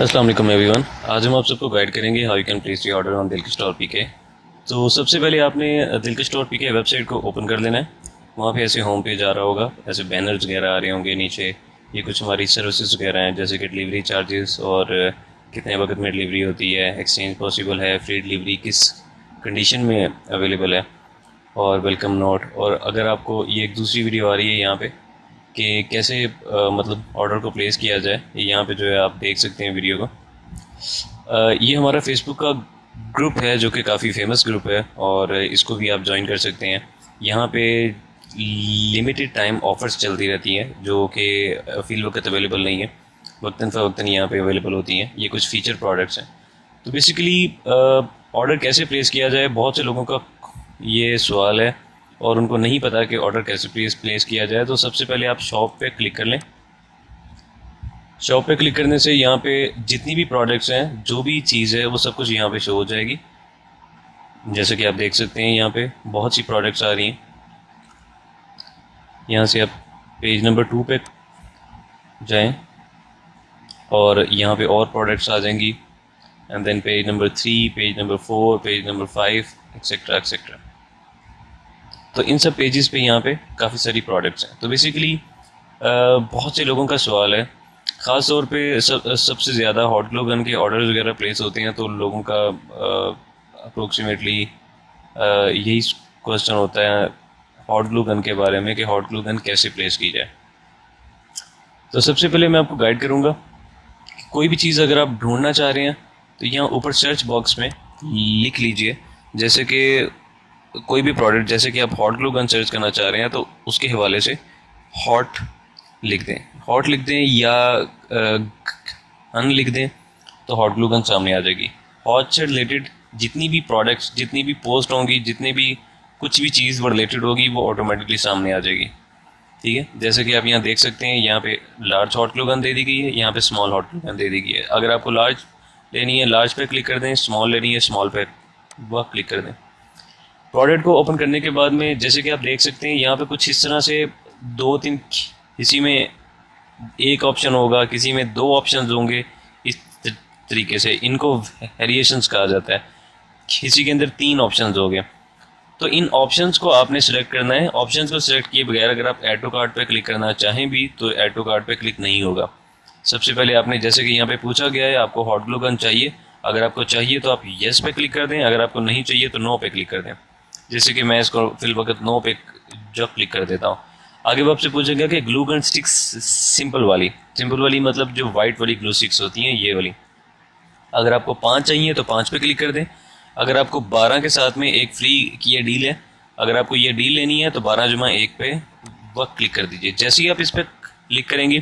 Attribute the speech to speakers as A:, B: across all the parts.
A: अस्सलाम वालेकुम एवरीवन आज हम आप सबको गाइड करेंगे how you can place your order on Dil के स्टोर पीके तो सबसे पहले आपने दिल के स्टोर पीके वेबसाइट को ओपन कर लेना है। वहाँ पे ऐसे होम पेज आ रहा होगा, ऐसे बैनर्स वगैरह आ रहे होंगे नीचे। ये कुछ हमारी सर्विसेज़ वगैरह हैं, जैसे कि डिलीवरी चार्जेस और कितने वक्त में डिलीवरी होती है एक्सचेंज पॉसिबल है फ्री डिलीवरी किस कंडीशन में अवेलेबल है, और वेलकम नोट और अगर आपको ये एक दूसरी वीडियो आ रही है यहाँ पे कि कैसे आ, मतलब ऑर्डर को प्लेस किया जाए। यहाँ पे जो है आप देख सकते हैं वीडियो को। आ, ये हमारा फेसबुक का ग्रुप है जो कि काफ़ी फ़ेमस ग्रुप है और इसको भी आप ज्वाइन कर सकते हैं। यहाँ पे लिमिटेड टाइम ऑफ़र्स चलती रहती हैं जो कि फील वक्त अवेलेबल नहीं है। वक्ता फ़वक्ता यहाँ पे अवेलेबल होती हैं। ये कुछ फ़ीचर प्रोडक्ट्स हैं। तो बेसिकली ऑर्डर कैसे प्लेस किया जाए? बहुत से लोगों का ये सवाल है। और उनको नहीं पता कि ऑर्डर कैसे प्लेस प्लेस किया जाए तो सबसे पहले आप शॉप पे क्लिक कर लें। शॉप पे क्लिक करने से यहाँ पे जितनी भी प्रोडक्ट्स हैं, जो भी चीज़ है, वो सब कुछ यहाँ पे शो हो जाएगी। जैसे कि आप देख सकते हैं, यहाँ पे बहुत सी प्रोडक्ट्स आ रही हैं। यहाँ से आप पेज नंबर टू पे जाएँ और यहाँ पे और प्रोडक्ट्स आ जाएँगी। And then page number three page number four page number five etcetera etcetera तो इन सब पेजेस पे यहाँ पे काफ़ी सारी प्रोडक्ट्स हैं। तो बेसिकली बहुत से लोगों का सवाल है। ख़ास तौर पे सब, सबसे ज़्यादा हॉट ग्लो गन के ऑर्डर वगैरह प्लेस होते हैं तो लोगों का अप्रोक्सीमेटली यही क्वेश्चन होता है हॉट ग्लू गन के बारे में कि हॉट ग्लू गन कैसे प्लेस की जाए। तो सबसे पहले मैं आपको गाइड करूँगा कोई भी चीज़ अगर आप ढूंढना चाह रहे हैं तो यहाँ ऊपर सर्च बॉक्स में लिख लीजिए। जैसे कि कोई भी प्रोडक्ट जैसे कि आप हॉट ग्लू गन सर्च करना चाह रहे हैं तो उसके हवाले से हॉट लिख दें। हॉट लिख दें या अन लिख दें तो हॉट ग्लू गन सामने आ जाएगी। हॉट से रिलेटेड जितनी भी प्रोडक्ट्स जितनी भी पोस्ट होंगी, जितनी भी कुछ भी चीज़ वो रिलेटेड होगी, वो ऑटोमेटिकली सामने आ जाएगी। ठीक है? जैसे कि आप यहाँ देख सकते हैं, यहाँ पे लार्ज हॉट ग्लू गन दे दी गई है, यहाँ पे स्मॉल हॉट ग्लू गन दे दी गई है। अगर आपको लार्ज लेनी है लार्ज पे क्लिक कर दें स्मॉल लेनी है स्मॉल पे वह क्लिक कर दें। प्रोडक्ट को ओपन करने के बाद में जैसे कि आप देख सकते हैं, यहाँ पे कुछ इस तरह से दो तीन किसी में एक ऑप्शन होगा, किसी में दो ऑप्शन होंगे, इस तरीके से इनको वेरिएशंस कहा जाता है। किसी के अंदर तीन ऑप्शन हो गए। तो इन ऑप्शंस को आपने सेलेक्ट करना है। ऑप्शंस को सिलेक्ट किए बगैर अगर आप एड टू कार्ड पर क्लिक करना चाहें भी तो एड टू कार्ड पर क्लिक नहीं होगा। सबसे पहले आपने जैसे कि यहाँ पे पूछा गया है, आपको हॉट ग्लू गन चाहिए। अगर आपको चाहिए तो आप येस पे क्लिक कर दें। अगर आपको नहीं चाहिए तो नो पे क्लिक कर दें। जैसे कि मैं इसको फिल वक्त नो पे जो क्लिक कर देता हूँ। आगे वो आपसे पूछेगा कि ग्लू गन स्टिक्स सिंपल वाली। सिंपल वाली मतलब जो वाइट वाली ग्लू स्टिक्स होती हैं, ये वाली। अगर आपको पाँच चाहिए तो पाँच पे क्लिक कर दें। अगर आपको बारह के साथ में एक फ्री की यह डील है, अगर आपको ये डील लेनी है तो बारह जुमा एक पे वक्त क्लिक कर दीजिए। जैसे ही आप इस पर क्लिक करेंगे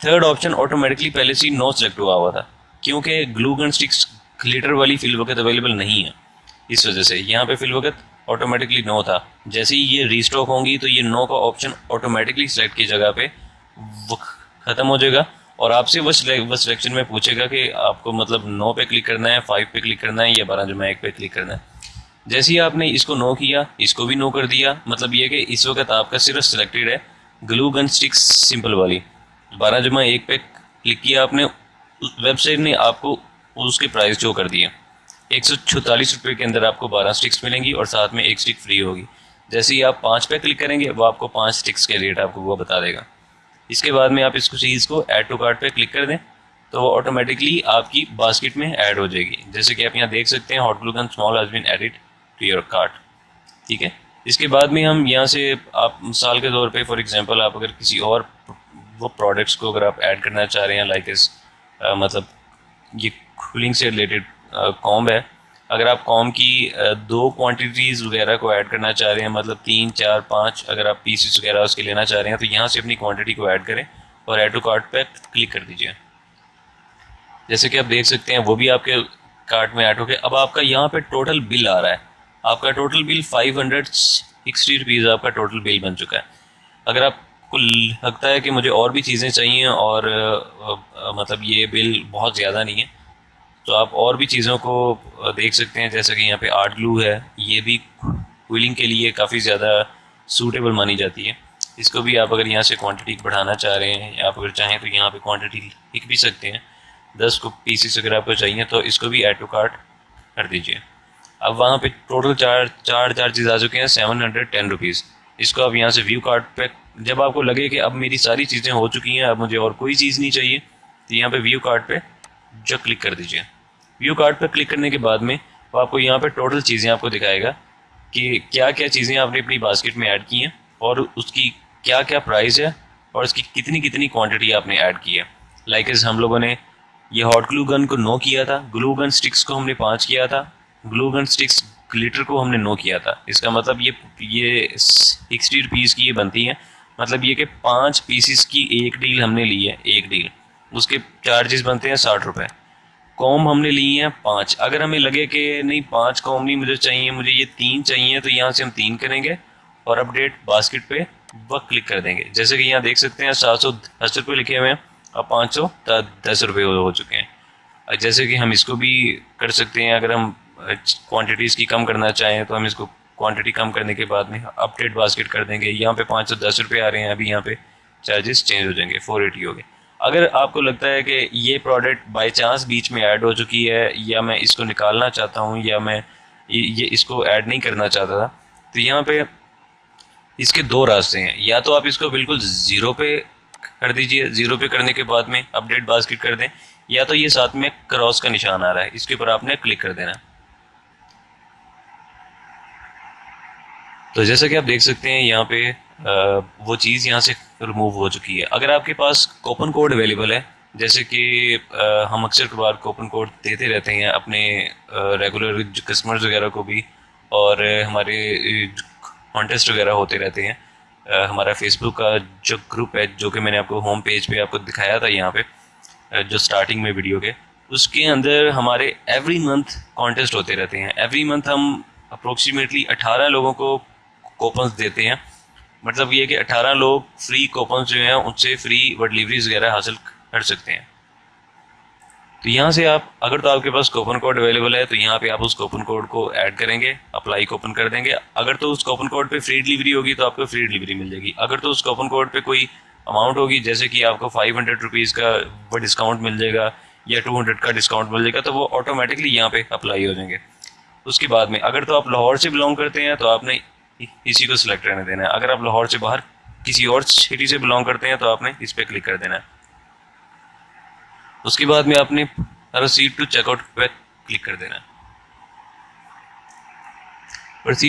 A: थर्ड ऑप्शन ऑटोमेटिकली पहले से ही नो सेलेक्ट हुआ हुआ था। क्योंकि ग्लू गन स्टिक्स ग्लिटर वाली फिल वक्त अवेलेबल नहीं है। इस वजह से यहाँ पे फिल वक्त ऑटोमेटिकली नो था। जैसे ही ये रीस्टॉक होंगी तो ये नो का ऑप्शन ऑटोमेटिकली सेलेक्ट की जगह पे ख़त्म हो जाएगा और आपसे वो सिलेक्शन में पूछेगा कि आपको मतलब नो पे क्लिक करना है फाइव पे क्लिक करना है या बारह जुमा एक पे क्लिक करना है। जैसे ही आपने इसको नो किया, इसको भी नो कर दिया मतलब ये कि इस वक्त आपका सिर्फ़ सिलेक्टेड है ग्लू गन स्टिक्स सिंपल वाली। बारह जुमा एक पे क्लिक किया आपने वेबसाइट ने आपको उसके प्राइस शो कर दिया एक सौ छतालीस रुपये के अंदर आपको बारह स्टिक्स मिलेंगी और साथ में एक स्टिक फ्री होगी। जैसे ही आप पाँच पे क्लिक करेंगे, वो आपको पाँच स्टिक्स के रेट आपको वो बता देगा। इसके बाद में आप इसको चीज़ को ऐड टू कार्ट पे क्लिक कर दें तो वो ऑटोमेटिकली आपकी बास्केट में ऐड हो जाएगी। जैसे कि आप यहाँ देख सकते हैं hot glue gun small has been added to your cart ठीक है? इसके बाद में हम यहाँ से आप मिसाल के तौर पे फॉर एग्जांपल आप अगर किसी और वो प्रोडक्ट्स को अगर आप ऐड करना चाह रहे हैं लाइक इस मतलब ये कूलिंग से रिलेटेड कॉम है। अगर आप कॉम की दो क्वांटिटीज़ वगैरह को ऐड करना चाह रहे हैं मतलब तीन, चार, पाँच, अगर आप पीसीस वगैरह उसके लेना चाह रहे हैं तो यहाँ से अपनी क्वांटिटी को ऐड करें और ऐड टू कार्ट पे क्लिक कर दीजिए। जैसे कि आप देख सकते हैं, वो भी आपके कार्ट में ऐड हो गया। अब आपका यहाँ पे टोटल बिल आ रहा है। आपका total bill five hundred sixty rupees आपका टोटल बिल बन चुका है। अगर आपको लगता है कि मुझे और भी चीज़ें चाहिए और मतलब ये बिल बहुत ज़्यादा नहीं है तो आप और भी चीज़ों को देख सकते हैं, जैसे कि यहाँ पे आर्ट ग्लू है, ये भी कूलिंग के लिए काफ़ी ज़्यादा सूटेबल मानी जाती है। इसको भी आप अगर यहाँ से क्वांटिटी बढ़ाना चाह रहे हैं, या आप अगर चाहें तो यहाँ पे क्वांटिटी लिख भी सकते हैं। दस को पीसीस अगर आपको चाहिए तो इसको भी ऐड टू कार्ट कर दीजिए। अब वहाँ पे टोटल चार चार चार्जेज आ चुके हैं सेवन हंड्रेड टेन रुपीज़ इसको आप यहाँ से व्यू कार्ड पे, जब आपको लगे कि अब मेरी सारी चीज़ें हो चुकी हैं, अब मुझे और कोई चीज़ नहीं चाहिए तो यहाँ पे व्यू कार्ड पे जो क्लिक कर दीजिए। व्यू कार्ड पर क्लिक करने के बाद में वो आपको यहाँ पर टोटल चीज़ें आपको दिखाएगा कि क्या क्या चीज़ें आपने अपनी बास्केट में ऐड की हैं और उसकी क्या क्या प्राइस है और उसकी कितनी कितनी क्वांटिटी आपने ऐड की है। लाइक इस हम लोगों ने ये हॉट ग्लू गन को नो किया था ग्लू गन स्टिक्स को हमने पाँच किया था ग्लू गन स्टिक्स ग्लिटर को हमने नो किया था। इसका मतलब ये ये सिक्सटी रुपीज़ की ये बनती है। मतलब ये कि पाँच पीसीस की एक डील हमने ली है, एक डील उसके चार्जेस बनते हैं साठ रुपये कॉम हमने ली है, पाँच। अगर हमें लगे कि नहीं, पाँच कॉम नहीं, मुझे चाहिए, मुझे ये तीन चाहिए तो यहाँ से हम तीन करेंगे और अपडेट बास्केट पे वह क्लिक कर देंगे। जैसे कि यहाँ देख सकते हैं, सात सौ दस रुपये लिखे हुए हैं और पाँच सौ दस रुपये हो चुके हैं। जैसे कि हम इसको भी कर सकते हैं, अगर हम क्वांटिटीज़ की कम करना चाहें तो हम इसको क्वांटिटी कम करने के बाद में अपडेट बास्केट कर देंगे। यहाँ पे पाँच सौ दस रुपये आ रहे हैं, अभी यहाँ पे चार्जेस चेंज हो जाएँगे फोर हो गए। अगर आपको लगता है कि ये प्रोडक्ट बाई चांस बीच में ऐड हो चुकी है, या मैं इसको निकालना चाहता हूँ, या मैं ये इसको ऐड नहीं करना चाहता था तो यहाँ पे इसके दो रास्ते हैं। या तो आप इसको बिल्कुल ज़ीरो पे कर दीजिए ज़ीरो पे करने के बाद में अपडेट बास्केट कर दें, या तो ये साथ में क्रॉस का निशान आ रहा है, इसके ऊपर आपने क्लिक कर देना। तो जैसा कि आप देख सकते हैं, यहाँ पे वो चीज़ यहाँ से रिमूव हो चुकी है। अगर आपके पास कोपन कोड अवेलेबल है, जैसे कि हम अक्सर बार कोपन कोड देते रहते हैं अपने रेगुलर कस्टमर्स वगैरह को भी, और हमारे कॉन्टेस्ट वगैरह होते रहते हैं। हमारा फेसबुक का जो ग्रुप है, जो कि मैंने आपको होम पेज पे आपको दिखाया था यहाँ पे जो स्टार्टिंग में वीडियो के, उसके अंदर हमारे एवरी मंथ कॉन्टेस्ट होते रहते हैं। एवरी मंथ हम अप्रोक्सीमेटली 18 लोगों को कोपन्स देते हैं। मतलब ये कि 18 लोग फ्री कोपन जो हैं, उनसे फ्री डिलीवरीज वगैरह हासिल कर सकते हैं। तो यहाँ से आप, अगर तो आपके पास कोपन कोड अवेलेबल है तो यहाँ पे आप उस कोपन कोड को ऐड करेंगे अप्लाई कोपन कर देंगे। अगर तो उस कोपन कोड पे फ्री डिलीवरी होगी तो आपको फ्री डिलीवरी मिल जाएगी। अगर तो उस कोपन कोड पे कोई अमाउंट होगी, जैसे कि आपको फाइव हंड्रेड रुपीज़ का डिस्काउंट मिल जाएगा, या टू हंड्रेड का डिस्काउंट मिल जाएगा तो वो ऑटोमेटिकली यहाँ पे अप्लाई हो जाएँगे। उसके बाद में, अगर तो आप लाहौर से बिलोंग करते हैं तो आपने इसी को सिलेक्ट रहने देना है। अगर आप लाहौर से बाहर किसी और सिटी से बिलोंग करते हैं तो आपने इस पर क्लिक कर देना है। उसके बाद में आपने प्रोसीड टू चेकआउट पे क्लिक कर देना है।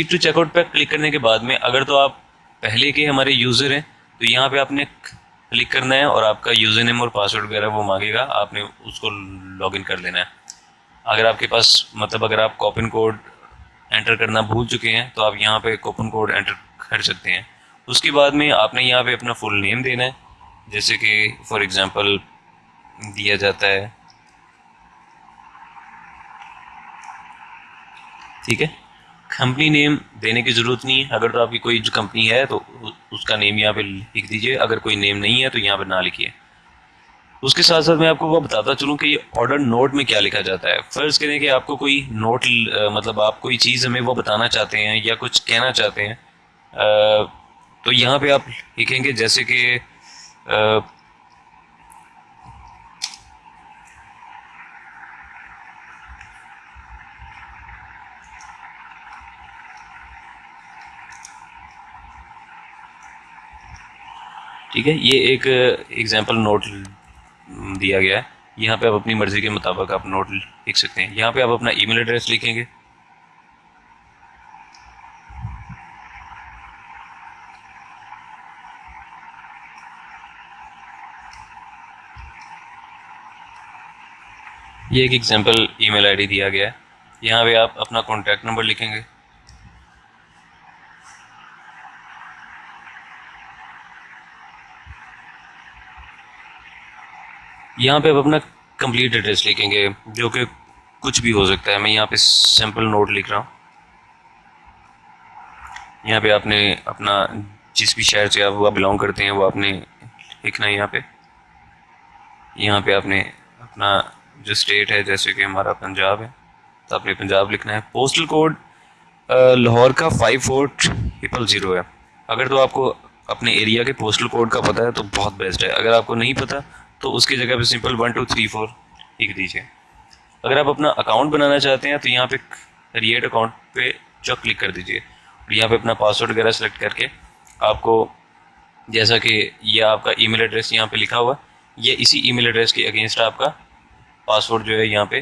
A: टू चेकआउट पे क्लिक करने के बाद में अगर तो आप पहले के हमारे यूज़र हैं तो यहाँ पे आपने क्लिक करना है और आपका यूज़र नेम और पासवर्ड वगैरह वो मांगेगा, आपने उसको लॉगिन कर लेना है। अगर आपके पास मतलब अगर आप कॉपिन कोड एंटर करना भूल चुके हैं तो आप यहाँ पे कूपन कोड एंटर कर सकते हैं। उसके बाद में आपने यहाँ पे अपना फुल नेम देना है, जैसे कि फॉर एग्ज़ाम्पल दिया जाता है। ठीक है? कंपनी नेम देने की ज़रूरत नहीं है। अगर तो आपकी कोई कंपनी है तो उसका नेम यहाँ पे लिख दीजिए। अगर कोई नेम नहीं है तो यहाँ पे ना लिखिए। उसके साथ साथ मैं आपको वो बताता चलूँ कि ये ऑर्डर नोट में क्या लिखा जाता है। फ़र्ज़ करें कि आपको कोई नोट मतलब आप कोई चीज़ हमें वो बताना चाहते हैं या कुछ कहना चाहते हैं तो यहाँ पे आप लिखेंगे जैसे कि ठीक है, ये एक एग्जांपल नोट दिया गया है। यहाँ पे आप अपनी मर्ज़ी के मुताबिक आप नोट लिख सकते हैं। यहाँ पे आप अपना ईमेल एड्रेस लिखेंगे। ये एक एग्जांपल ईमेल आईडी दिया गया है। यहाँ पे आप अपना कॉन्टैक्ट नंबर लिखेंगे। यहाँ पे आप अपना कंप्लीट एड्रेस लिखेंगे, जो कि कुछ भी हो सकता है। मैं यहाँ पे सैंपल नोट लिख रहा हूँ। यहाँ पे आपने अपना जिस भी शहर से आप वो बिलोंग करते हैं, वो आपने लिखना है यहाँ पे। यहाँ पे आपने अपना जो स्टेट है, जैसे कि हमारा पंजाब है तो आपने पंजाब लिखना है। पोस्टल कोड लाहौर का फाइव फोर ट्रिपल ज़ीरो है। अगर तो आपको अपने एरिया के पोस्टल कोड का पता है तो बहुत बेस्ट है। अगर आपको नहीं पता तो उसकी जगह पे simple one two three four लिख दीजिए। अगर आप अपना अकाउंट बनाना चाहते हैं तो यहाँ पे क्रिएट अकाउंट पे चौक क्लिक कर दीजिए। और यहाँ पे अपना पासवर्ड वगैरह सेलेक्ट करके आपको जैसा कि ये आपका ईमेल एड्रेस यहाँ पे लिखा हुआ, ये इसी ईमेल एड्रेस के अगेंस्ट आपका पासवर्ड जो है यहाँ पे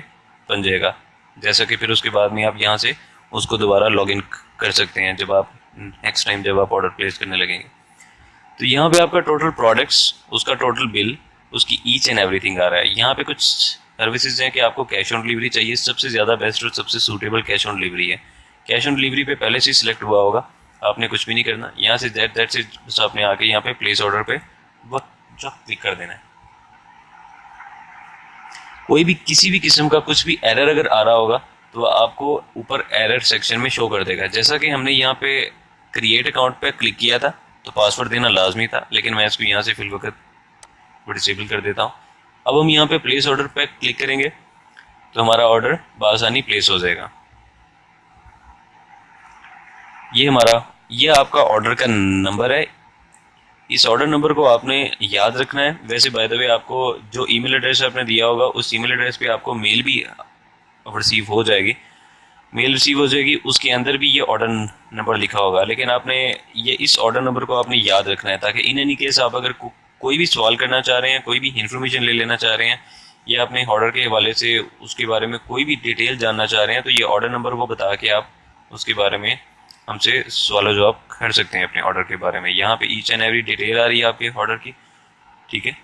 A: बन जाएगा। जैसा कि फिर उसके बाद में आप यहाँ से उसको दोबारा लॉगिन कर सकते हैं, जब आप नेक्स्ट टाइम जब आप ऑर्डर प्लेस करने लगेंगे। तो यहाँ पे आपका टोटल प्रोडक्ट्स उसका टोटल बिल उसकी ईच एंड एवरीथिंग आ रहा है। यहाँ पे कुछ सर्विसेज़ हैं कि आपको कैश ऑन डिलीवरी चाहिए। सबसे ज़्यादा बेस्ट और सबसे सूटेबल कैश ऑन डिलीवरी है। कैश ऑन डिलीवरी पे पहले से सिलेक्ट हुआ होगा। आपने कुछ भी नहीं करना। यहाँ से दैट दैट से बस आपने आके यहाँ पे प्लेस ऑर्डर पे वक्त जब क्लिक कर देना है। कोई भी किसी भी किस्म का कुछ भी एरर अगर आ रहा होगा तो आपको ऊपर एरर सेक्शन में शो कर देगा। जैसा कि हमने यहाँ पे क्रिएट अकाउंट पे क्लिक किया था तो पासवर्ड देना लाजमी था, लेकिन मैं इसको यहाँ से फिल वक्त डिसेबल कर देता हूँ। अब हम यहाँ पे प्लेस ऑर्डर पे क्लिक करेंगे तो हमारा ऑर्डर बासानी प्लेस हो जाएगा। ये हमारा ये आपका ऑर्डर का नंबर है। इस ऑर्डर नंबर को आपने याद रखना है। वैसे बाय द वे आपको जो ईमेल एड्रेस आपने दिया होगा उस ईमेल एड्रेस पे आपको मेल भी रिसीव हो जाएगी। मेल रिसीव हो जाएगी उसके अंदर भी ये ऑर्डर नंबर लिखा होगा। लेकिन आपने ये इस ऑर्डर नंबर को आपने याद रखना है ताकि इन एनी केस आप अगर को, कोई भी सवाल करना चाह रहे हैं, कोई भी इन्फॉर्मेशन ले लेना चाह रहे हैं, या अपने ऑर्डर के हवाले से उसके बारे में कोई भी डिटेल जानना चाह रहे हैं तो ये ऑर्डर नंबर वो बता के आप उसके बारे में हमसे सवाल जवाब कर सकते हैं अपने ऑर्डर के बारे में। यहाँ पे ईच एंड एवरी डिटेल आ रही है आपके ऑर्डर की, ठीक है?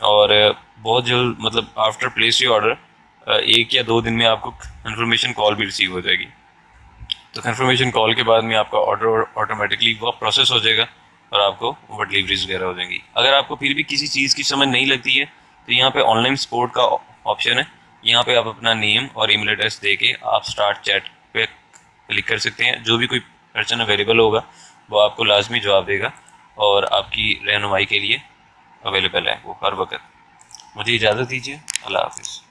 A: और बहुत जल्द मतलब आफ्टर प्लेस योर ऑर्डर एक या दो दिन में आपको कन्फर्मेशन कॉल भी रिसीव हो जाएगी। तो कन्फर्मेशन कॉल के बाद में आपका ऑर्डर ऑटोमेटिकली वह प्रोसेस हो जाएगा। और आपको डिलीवरीज वगैरह हो जाएँगी। अगर आपको फिर भी किसी चीज़ की समझ नहीं लगती है तो यहाँ पे ऑनलाइन सपोर्ट का ऑप्शन है। यहाँ पे आप अपना नेम और ईमेल एड्रेस दे के आप स्टार्ट चैट पे क्लिक कर सकते हैं। जो भी कोई पर्सन अवेलेबल होगा, वो आपको लाजमी जवाब देगा और आपकी रहनुमाई के लिए अवेलेबल है वो हर वक्त। मुझे इजाज़त दीजिए। अल्लाह हाफिज़।